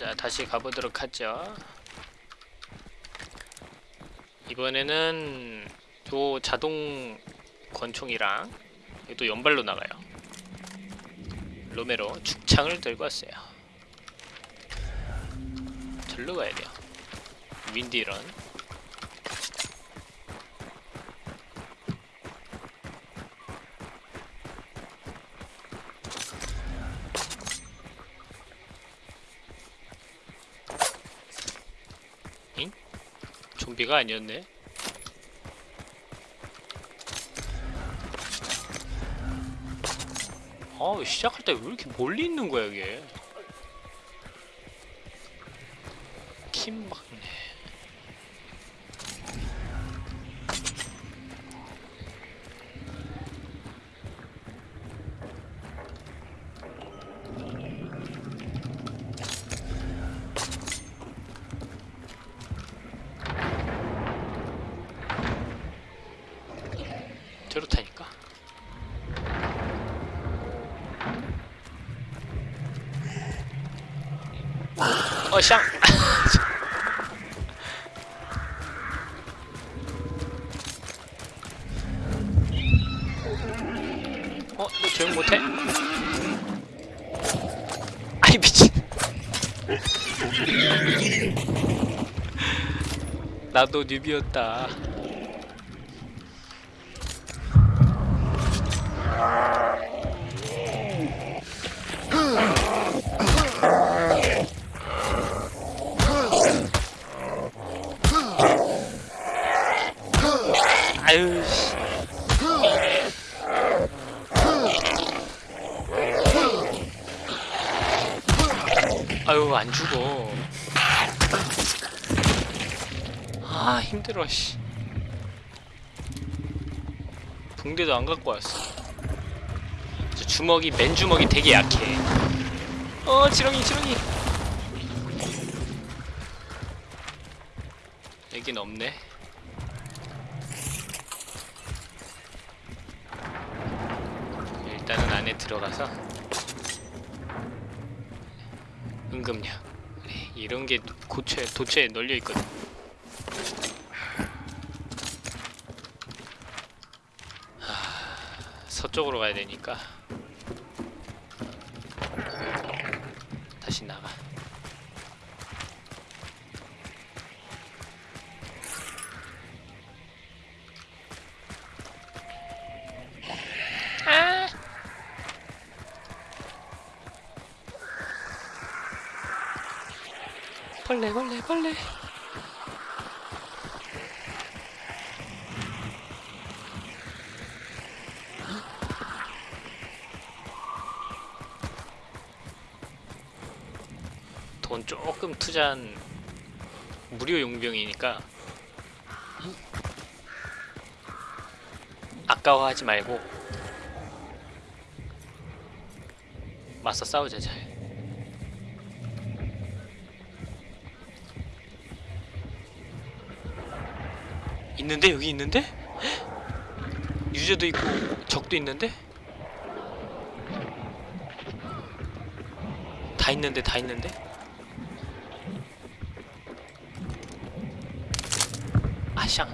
자 다시 가보도록 하죠. 이번에는 요 자동 권총이랑 또 연발로 나가요. 로메로 죽창을 들고 왔어요. 절로 가야 돼요. 윈디런 좀비가 아니었네. 아 시작할 때 왜 이렇게 멀리 있는 거야 이게? 킴막네 저렇다니까 어, 샹! 어, 너 조용 못해? 아이, 미친. 나도 뉴비였다. 아유, 안 죽어. 아, 힘들어, 씨. 붕대도 안 갖고 왔어. 저 주먹이, 맨 주먹이 되게 약해. 어, 지렁이, 지렁이. 여긴 없네. 일단은 안에 들어가서 응급약 그래, 이런 게 고체 도체에 널려 있거든. 하, 서쪽으로 가야 되니까 다시 나가. 아! 벌레 벌레 벌레. 돈 조금 투자한 무료 용병이니까 아까워하지 말고 맞서 싸우자 잘 있는데 여기 있는데? 헉! 유저도 있고 적도 있는데? 다 있는데 다 있는데? 아샹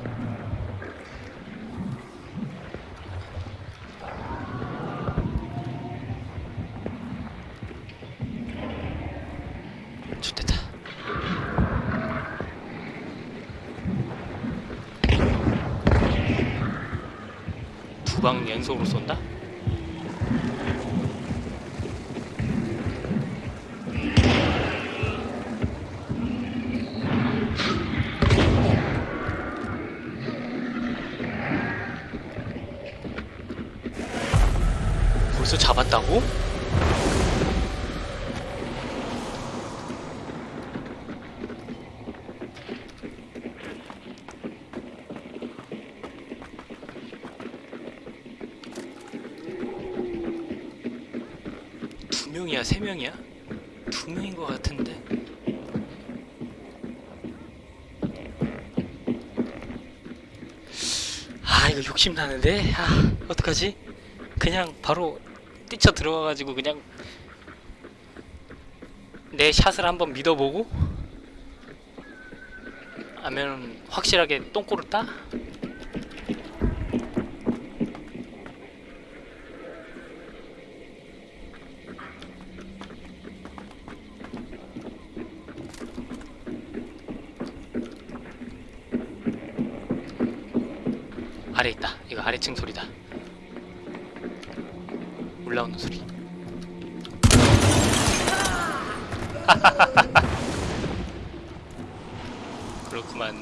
좋됐다 두방 연속으로 쏜다? 벌써 잡았다고? 두 명이야, 세 명이야? 두 명인 것 같은데. 아, 이거 욕심 나는데. 아, 어떡하지? 그냥 바로 뛰쳐 들어가가지고 그냥 내 샷을 한번 믿어보고 아니면 확실하게 똥꼬를 따? 아래 있다. 이거 아래층 소리다. 올라오는 소리. 그렇구만.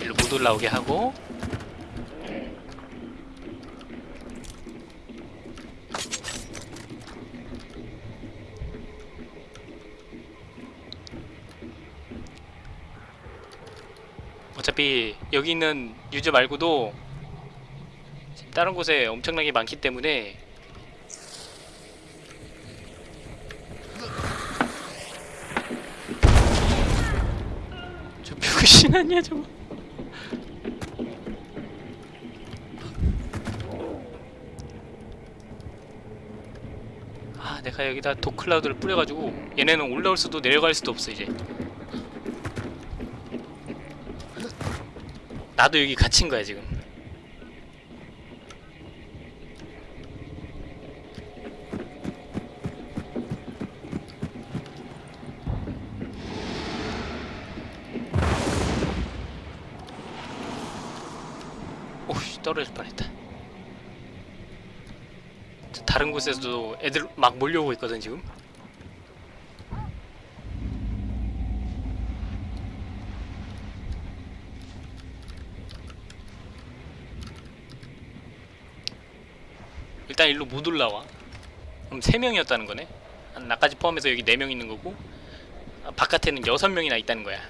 일로 못 올라오게 하고 어차피 여기 있는 유저 말고도 다른 곳에 엄청나게 많기 때문에 저 병신 아니야 저거? 아 내가 여기다 도클라우드를 뿌려가지고 얘네는 올라올 수도 내려갈 수도 없어 이제 나도 여기 갇힌 거야 지금. 오씨 떨어질 뻔했다. 저 다른 곳에서도 애들 막 몰려오고 있거든 지금 일단 일로 못 올라와. 그럼 3명이었다는 거네. 한 나까지 포함해서 여기 4명 있는 거고 아, 바깥에는 6명이나 있다는 거야.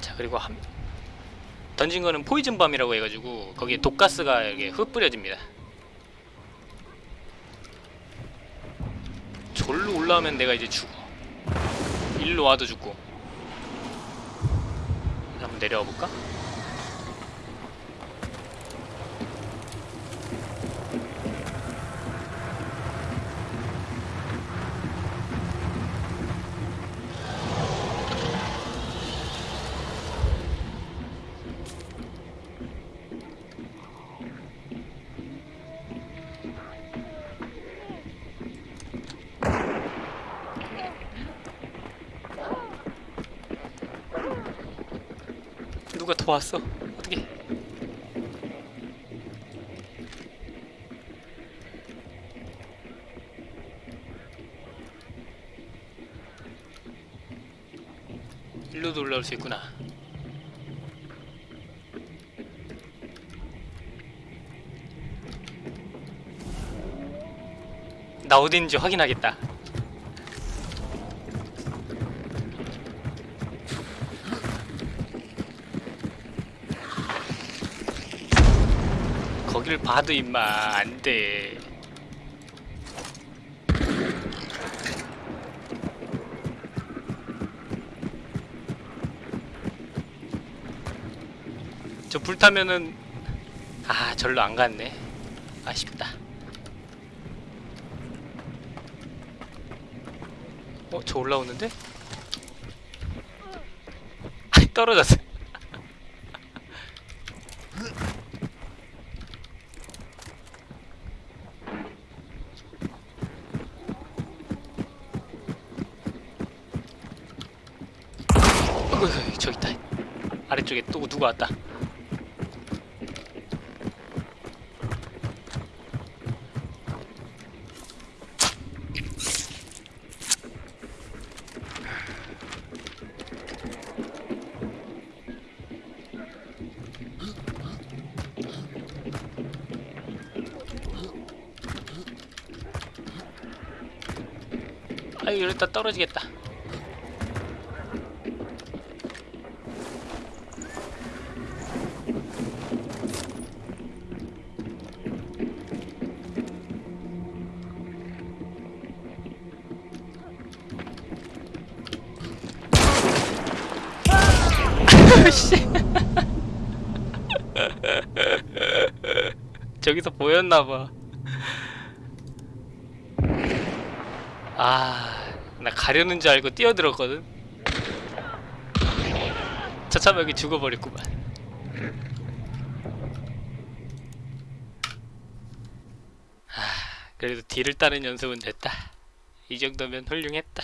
자 그리고 한 던진 거는 포이즌 밤이라고 해가지고 거기에 독가스가 이렇게 흩뿌려집니다. 절로 올라오면 내가 이제 죽어. 일로 와도 죽고. 한번 내려와 볼까? 더 왔어? 어떻게? 일로도 올라올 수 있구나. 나 있는지 확인하겠다. 거길 봐도 임마 안돼. 저 불타면은 아 절로 안 갔네. 아쉽다. 어 저 올라오는데? 떨어졌어 어이구 저기 있다. 아래쪽에 또 누가 왔다. 아유 이러다 떨어지겠다 씨. 저기서 보였나봐. 아 나 가려는 줄 알고 뛰어들었거든. 차참 여기 죽어버렸구만. 아 그래도 뒤를 따는 연습은 됐다. 이 정도면 훌륭했다